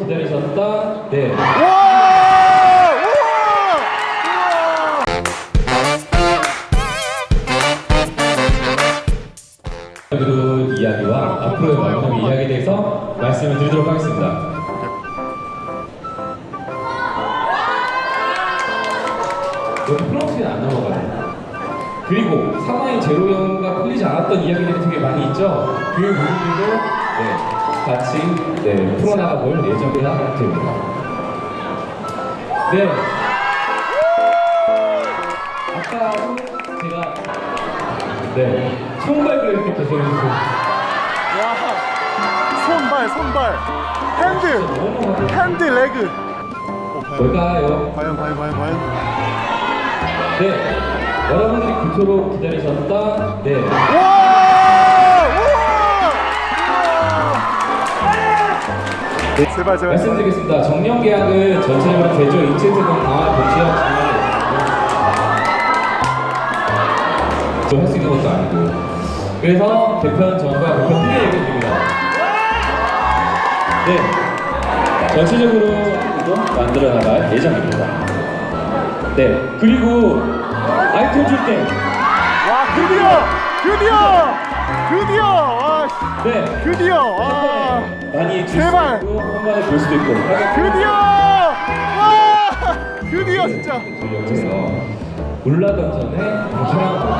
기다리셨다. 네. 그리고 이야기와 앞으로의 마지막 이야기에 대해서 말씀을 드리도록 하겠습니다. 여기 프롬프트는 안 넘어가요. 그리고 상황이 제로형과 풀리지 않았던 이야기들이 되게 많이 있죠. 그 부분들도 네, 같이 네, 풀어나가 볼 예정이라 됩니다. 네. 아까도 제가 네 손발을 이렇게 계속해주고 와! 손발, 손발. hand, hand, leg. 어, 과연, 뭘까요? 과연, 과연, 과연, 과연. 네 여러분들이 그토록 기다리셨다 네 와! 네, 제발, 제발. 말씀드리겠습니다. 정년 계약은 전체적으로 대조 인체세금 강화 도시역 좀할 수 있는 것도 아니고 그래서 개편 전과 개편 후에 얘기해 드립니다. 네, 전체적으로 도 만들어 나갈 예정입니다. 네, 그리고 아이템 줄 때, 와, 드디어! 드디어! 드디어! 와, 씨. 네, 드디어! 와! 많이 줄 제발. 있고 한 번에 볼 수도 있고 드디어! 와! 드디어 진짜! 올라가기 전에 괜찮은